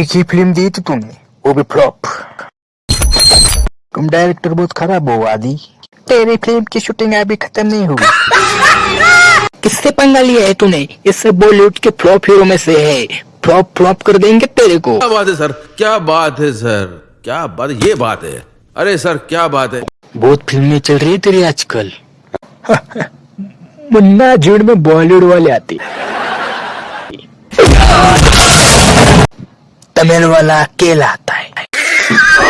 एक ही फ़िल्म दी थी तूने वो भी फ्लॉप। तुम डायरेक्टर बहुत खराब हो आदि। तेरी फ़िल्म की शूटिंग अभी खत्म नहीं हुई। किससे पंगा लिया है तूने? इससे बॉलीवुड के फ्लॉप हीरो में से है। फ्लॉप फ्लॉप कर देंगे तेरे को। क्या बात है सर क्या बात है सर क्या बात ये बात है। अरे सर क्या बात है? बहुत फ़िल्में चल रही है तेरी आजकल। मुन्ना झीड़ में बॉलीवुड वाले आते। तमिल वाला अकेला आता है।